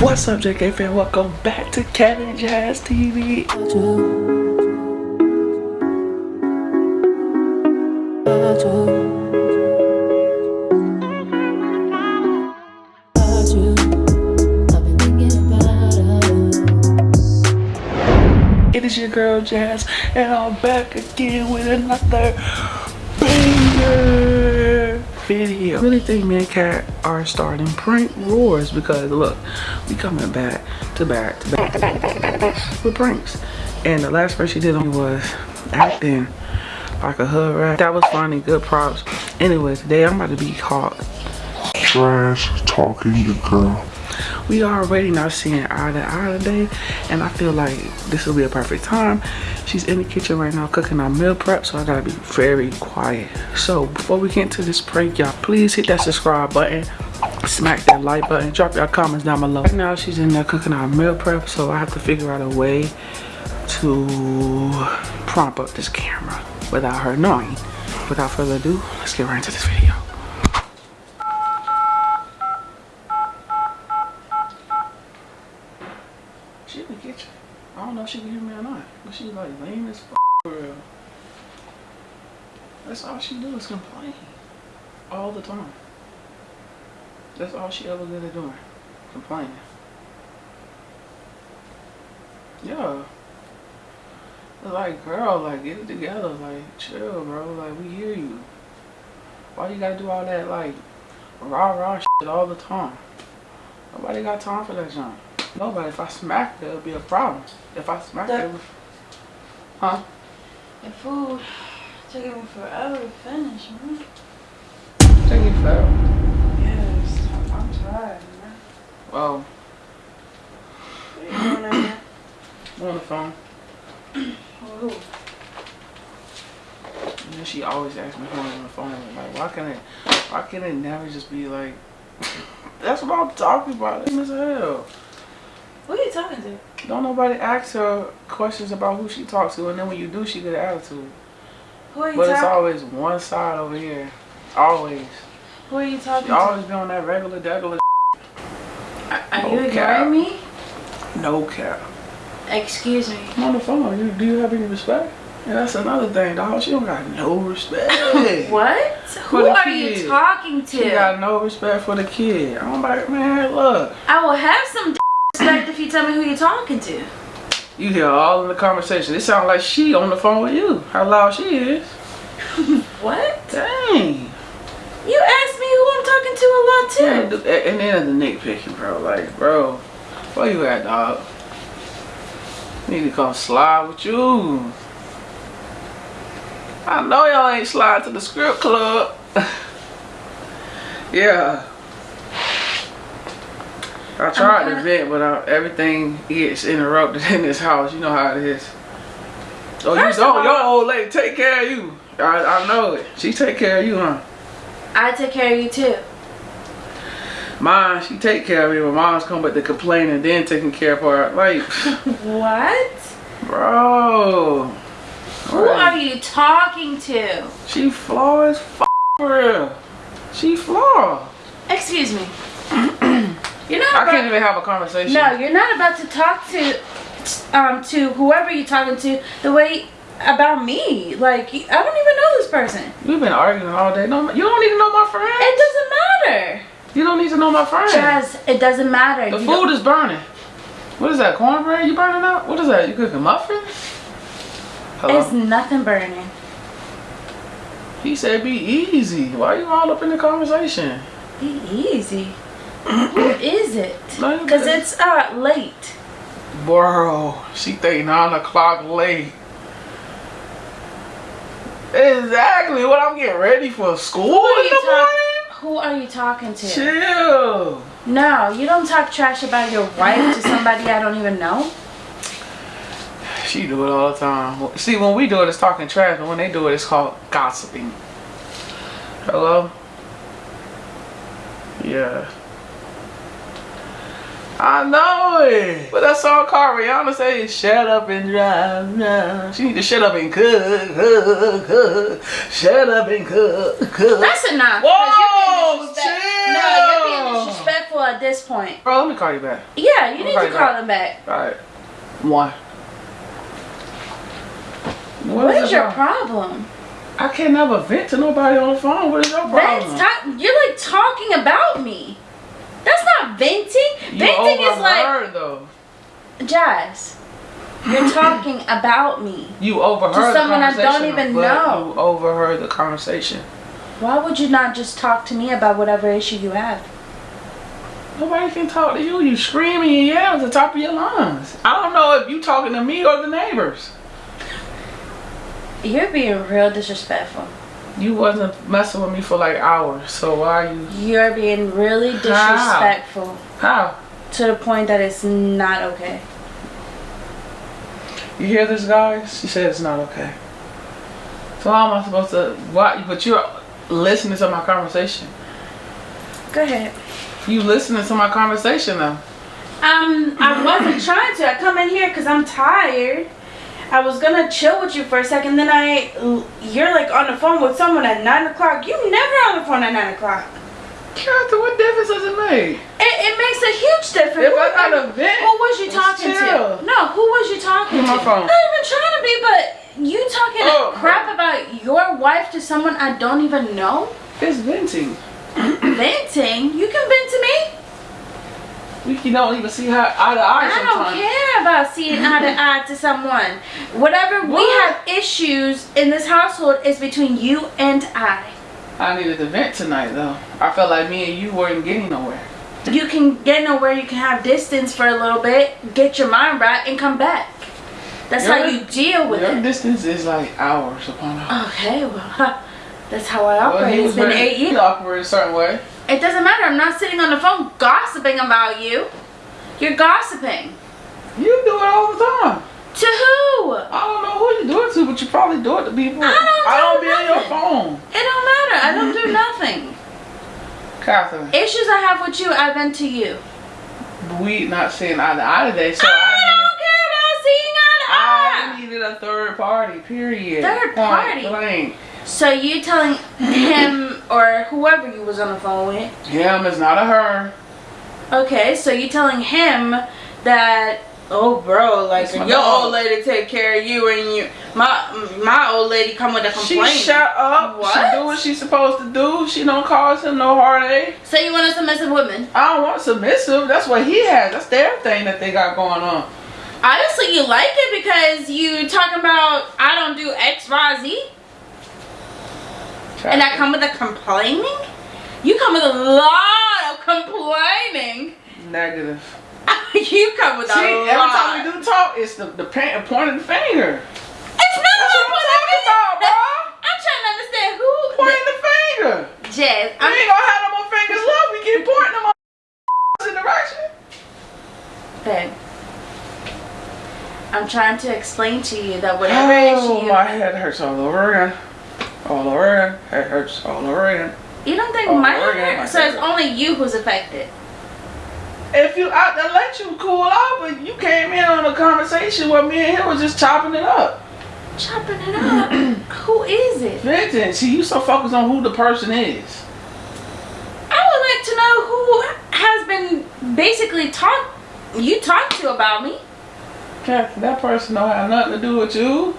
What's up, JK fan? Welcome back to and Jazz TV. It is your girl Jazz, and I'm back again with another banger video. I really think me and Cat are starting prank wars because look, we coming back to back to back to back to back to back, to back with pranks. And the last prank she did on me was acting like a hood rat. That was funny, good props. Anyway, today I'm about to be caught trash talking the girl. we are already not seeing eye to eye today and i feel like this will be a perfect time she's in the kitchen right now cooking our meal prep so i gotta be very quiet. So before we get into this prank y'all please hit that subscribe button smack that like button drop your comments down below. Right now she's in there cooking our meal prep so i have to figure out a way to prompt up this camera without her knowing. Without further ado let's get right into this video She in the kitchen. I don't know if she can hear me or not. But she's like lame as f for real. That's all she do is complain. All the time. That's all she ever good at doing. Complaining. Yeah. Like, girl, like, get it together. Like, chill, bro. Like, we hear you. Why you gotta do all that, like, rah rah shit all the time? Nobody got time for that junk. Nobody. If I smack her, it'll be a problem. If I smack That- her, huh? The food taking me forever to finish, man. Take it fell. Yes, I'm, I'm tired, man. Oh, What are you doing right now? I'm on the phone. Who? And then she always asks me who I'm on the phone. with. Like, why can't it? Why can't it never just be like? That's what I'm talking about. As hell. Who are you talking to? Don't nobody ask her questions about who she talks to, and then when you do, she get an attitude. Who are you But it's always one side over here. Always. Who are you talking She to? always be on that regular, regular. Are, are No you cap. me? No cap. Excuse me. I'm on the phone. You, do you have any respect? And that's another thing, dog. She don't got no respect. What? Who are kid. you talking to? She got no respect for the kid. I'm like, man, look. I will have some respect if you tell me who you're talking to. You hear all in the conversation. It sounds like she on the phone with you. How loud she is. What? Dang. You asked me who I'm talking to a lot too. Yeah, and then the nitpicking, bro. Like, bro, where you at, dog? Need to come slide with you. I know y'all ain't slide to the script club. yeah. I tried to vent, but uh, everything gets interrupted in this house. You know how it is. Oh, you First don't. all- Your old lady take care of you. I, I know it. She take care of you, huh? I take care of you too. Mine, she take care of me. My mom's come back to complain and then taking care of her. Like, What? bro. Who are you talking to? She flaw as f for real. She flaw. Excuse me. You're not. I about- can't even have a conversation. No, you're not about to talk to, um, to whoever you're talking to the way about me. Like I don't even know this person. We've been arguing all day. No, you don't even know my friend. It doesn't matter. You don't need to know my friend. Jazz, it doesn't matter. the You food is burning. What is that? Cornbread? You burning up? What is that? You cooking muffins? Hello? It's nothing burning. He said be easy. Why are you all up in the conversation? Be easy. Who is it? Because it's uh late. Bro, she think nine o'clock late. Exactly what I'm getting ready for school Who are in you the morning. Who are you talking to? Chill. No, you don't talk trash about your wife to somebody I don't even know. She do it all the time. See, when we do it, it's talking trash, but when they do it, it's called gossiping. Hello? Yeah. I know it. But that song called Rihanna say, shut up and drive now. She need to shut up and cook, cook, cook. Shut up and cook, cook. That's enough. Whoa, you're being No, you're being disrespectful at this point. Bro, let me call you back. Yeah, you need Okay, to call him back. Alright. One. What is the your problem? problem? I can't never vent to nobody on the phone. What is your problem? That's ta- you're like talking about me. That's not venting. you venting is like though. Jazz. You're talking about me. You overheard To the someone I don't conversation, even know. You overheard the conversation. Why would you not just talk to me about whatever issue you have? Nobody can talk to you. You screaming and yell at the top of your lungs. I don't know if you talking to me or the neighbors. You're being real disrespectful. You wasn't messing with me for like hours, so why are you? You're being really disrespectful How? to the point that it's not okay. You hear this, guys? She said it's not okay. So how am I supposed to? Why? But you're listening to my conversation. Go ahead. You listening to my conversation though. Um, I wasn't trying to. I come in here because I'm tired. I was gonna chill with you for a second, then I, you're like on the phone with someone at nine o'clock. You never on the phone at nine o'clock. Captain, what difference does it make? It, it makes a huge difference. If Who- I got a vent, Who was you talking chill. to? No, who was you talking me to? my phone. Not even trying to be, but you talking Oh. crap about your wife to someone I don't even know? It's venting. Venting? You can vent to me? We don't even see how eye to eye I don't care about seeing eye to eye to someone. Whatever we have issues in this household is between you and I. I needed to vent tonight though. I felt like me and you weren't getting nowhere. You can get nowhere, you can have distance for a little bit, get your mind right, and come back. That's how you deal with Your it. distance is like hours upon hours. Okay, well, huh, that's how I operate. he It's been eight years. operated a certain way. It doesn't matter. I'm not sitting on the phone gossiping about you. You're gossiping. You do it all the time. To who? I don't know who you do it to, but you probably do it to people. I don't I don't do be on your phone. It don't matter. I don't do nothing. Catherine, Issues I have with you, I've been to you. we not seeing eye to eye today, so I I, don't care about seeing eye to eye. I needed a third party, period. Third Point party? blank. So you telling him or whoever you was on the phone with? Him is not a her. Okay, so you telling him that oh bro, like your dog. old lady take care of you and you my my old lady come with a She complaint. shut up. What? She do what she's supposed to do. She don't cause him no heartache. so you want a submissive woman? I don't want submissive. That's what he has. That's their thing that they got going on. Honestly, you like it because you talking about I don't do X, Y, Z, and I come with a complaining. You come with a lot of complaining. negative. you come with a See, lot. every time we do talk, it's the the pointing finger. it's not That's what I'm talking about, bro. I'm trying to understand who. Pointing the finger. Jazz, We I'm ain't gonna have no more fingers left. We keep pointing them in direction. Babe, I'm trying to explain to you that whatever Oh, issue my head hurts all over again. All over again. Head hurts all over again. you don't think Oh, my hair, so it's only you who's affected. If you out there, let you cool off, but you came in on a conversation where me and him was just chopping it up. Chopping it up. who is it? Vincent, see, you so focused on who the person is. I would like to know who has been basically talk you talked to about me. Kathy, that person don't have nothing to do with you.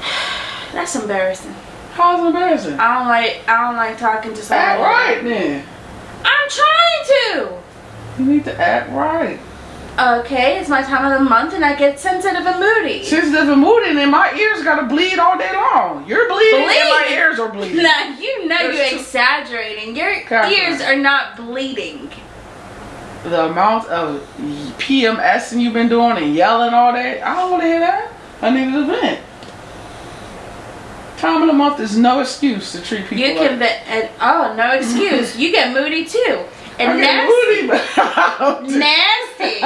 That's embarrassing. How's embarrassing? I don't like I don't like talking to someone. Act right then. I'm trying to. You need to act right. Okay, it's my time of the month and I get sensitive and moody. Sensitive and moody, and my ears gotta bleed all day long. You're bleeding, and my ears are bleeding. Now you know There's you're exaggerating. Your ears are not bleeding. The amount of PMSing you've been doing and yelling all day, I don't want to hear that. I need an event. Time of the month is no excuse to treat people You like can be, and oh no excuse. you get moody too, and nasty, moody, nasty.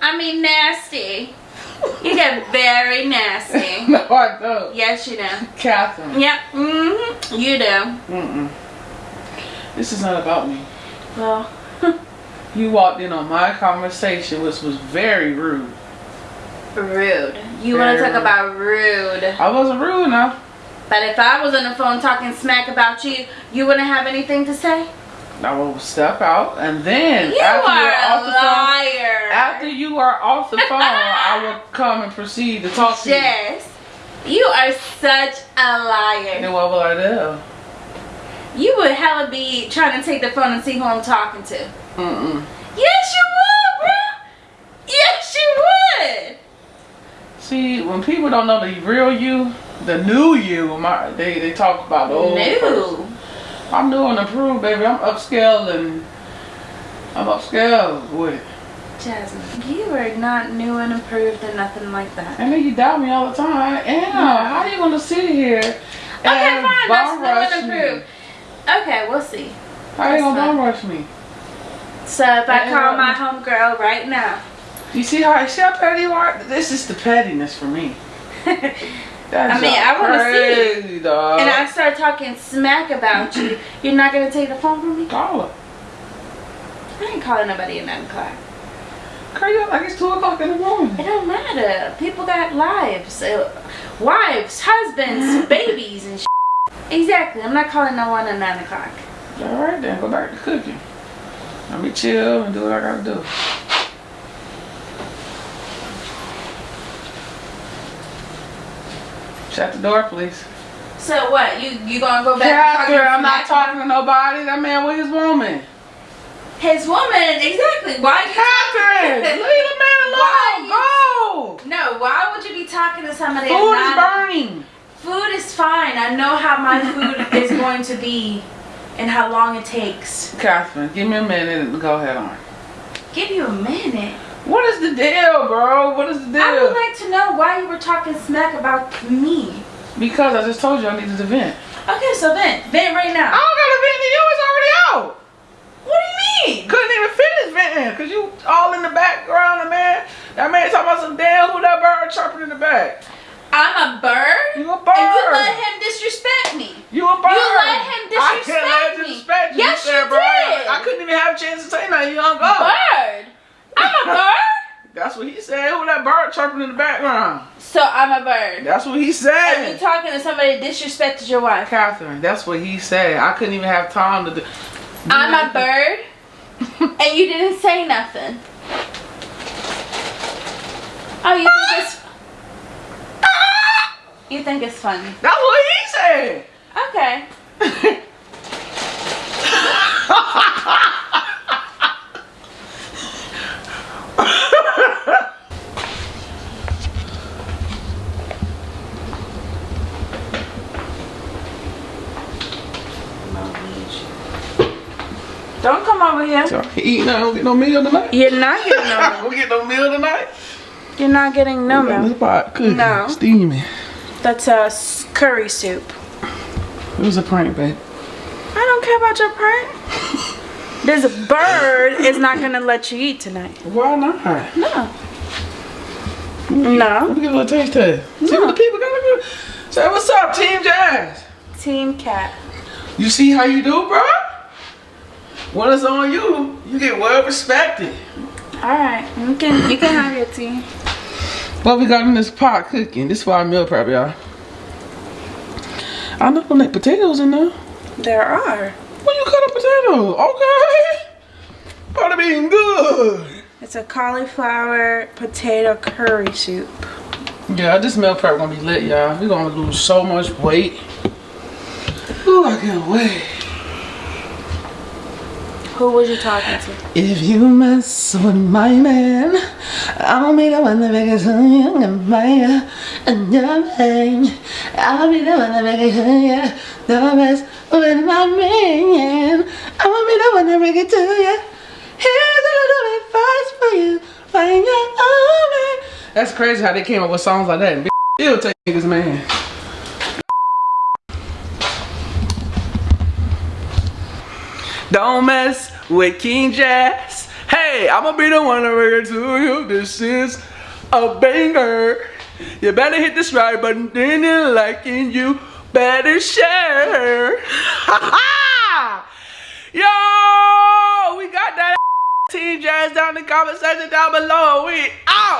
I mean nasty. You get very nasty. no, I don't. Yes, you do. Catherine. Yep. Mm -hmm. You do. Mm-mm. This is not about me. Well, You walked in on my conversation, which was very rude. Rude. You want to talk about rude? I wasn't rude enough. But if I was on the phone talking smack about you, you wouldn't have anything to say. I will step out and then You after are you're a off the phone, after you are off the phone, I will come and proceed to talk to you. Jess, you are such a liar. And what will I do? You would hella be trying to take the phone and see who I'm talking to. Mm-mm. Yes, you would, bro. Yes, you would. See, when people don't know the real you, the new you, my, they, they talk about oh, the old person. I'm new and improved, baby. I'm upscale and I'm upscale with it. Jasmine, you are not new and improved and nothing like that. I then you doubt me all the time. Yeah, how you gonna sit here and Okay, fine. That's bum new rush and me? improved. Okay, we'll see. How you That's gonna bum rush me? So if I call my homegirl right now, You see how I see how petty you are? This is the pettiness for me. I mean, I wanna see it. crazy, dog. and I start talking smack about you, you're not gonna take the phone from me? call her. I ain't calling nobody at 9 o'clock. Crazy like it's two o'clock in the morning. It don't matter. People got lives, uh, wives, husbands, babies, and shit. Exactly. I'm not calling no one at 9 o'clock. All right, then go back to cooking. Let me chill and do what I gotta do. Shut the door, please. So what? You you gonna go back? Catherine, I'm not talking to nobody. That man with his woman. His woman, exactly. Why you Catherine, leave the man Why alone. Go. No, why would you be talking to somebody? Food is burning. Food is fine. I know how my food is going to be and how long it takes. Catherine, give me a minute and go ahead on. Give you a minute. What is the deal, bro? What is the deal? I would like to know why you were talking smack about me. because I just told you I needed to vent. Okay, so vent. Vent right now. I don't gotta vent to you. It's already out. What do you mean? Couldn't even finish venting because you all in the background. The man, that man talking about some damn who that bird chirping in the back. I'm a bird. You a bird. And you let him disrespect me. You a bird. You let him I can't let disrespect him me. disrespect you. Yes, you said, you did. I couldn't even have a chance to say nothing. You hung up. Bird. I'm a bird. That's what he said. Who that bird chirping in the background? So I'm a bird. That's what he said. And you talking to somebody that disrespected your wife. Catherine, that's what he said. I couldn't even have time to do. I'm a bird. and you didn't say nothing. Oh, you think it's You think it's funny. That's what he said. Okay. Don't come over here. So, he eat now, don't get no meal tonight. You're not getting no milk. Don't get no meal tonight. You're not getting no milk. this pot cooking, No. steaming. That's a curry soup. It was a prank, babe. I don't care about your prank. This bird is not gonna let you eat tonight. Why not? No. No. Let No. me get a little taste test. See what the people to do. Say, what's up, Team Jazz? Team cat. You see how you do, bro? When it's on you, you get well respected. Alright. You can you can have your tea. What we got in this pot cooking? This is for our meal prep, y'all. I know them like potatoes in there. There are. When you cut a potato, okay. Gotta be good. It's a cauliflower potato curry soup. Yeah, this meal prep gonna be lit, y'all. we gonna lose so much weight. Ooh, I can't wait. Who was you talking to? If you mess with my man, I'll be the one that makes you young and fire and your pain. I'll be the one that makes you yeah, the mess with my man. I'll be the one that bring it to you. Here's a little advice for you, find your own man. That's crazy how they came up with songs like that. And bitch still take niggas man. Don't mess with King Jazz. Hey, I'ma be the one to bring it to you. This is a banger. You better hit the subscribe button, then you liking you better share. Yo, we got that Team Jazz down in the comment section down below. We out.